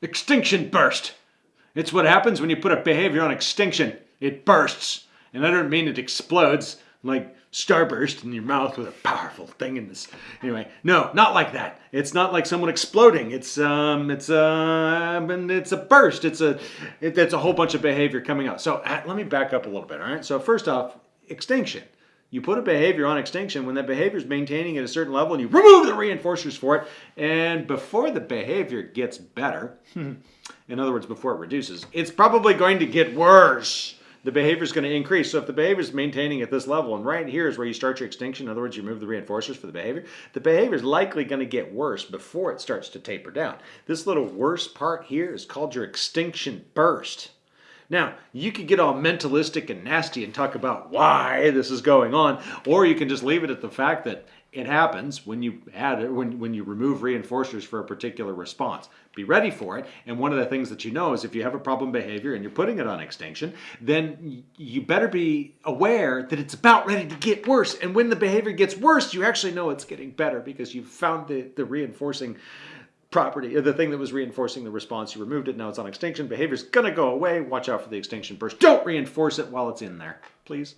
Extinction burst. It's what happens when you put a behavior on extinction. It bursts. And I don't mean it explodes like starburst in your mouth with a powerful thing in this. Anyway, no, not like that. It's not like someone exploding. It's um, it's uh, it's a burst. It's a, it, it's a whole bunch of behavior coming out. So uh, let me back up a little bit. All right. So first off, extinction. You put a behavior on extinction when that behavior is maintaining at a certain level and you remove the reinforcers for it. And before the behavior gets better, in other words, before it reduces, it's probably going to get worse the behavior is going to increase. So if the behavior is maintaining at this level, and right here is where you start your extinction, in other words, you remove the reinforcers for the behavior, the behavior is likely going to get worse before it starts to taper down. This little worst part here is called your extinction burst. Now, you could get all mentalistic and nasty and talk about why this is going on, or you can just leave it at the fact that it happens when you add it, when, when you remove reinforcers for a particular response. Be ready for it. And one of the things that you know is if you have a problem behavior and you're putting it on extinction, then you better be aware that it's about ready to get worse. And when the behavior gets worse, you actually know it's getting better because you've found the, the reinforcing property, the thing that was reinforcing the response, you removed it, now it's on extinction. Behavior's gonna go away. Watch out for the extinction burst. Don't reinforce it while it's in there, please.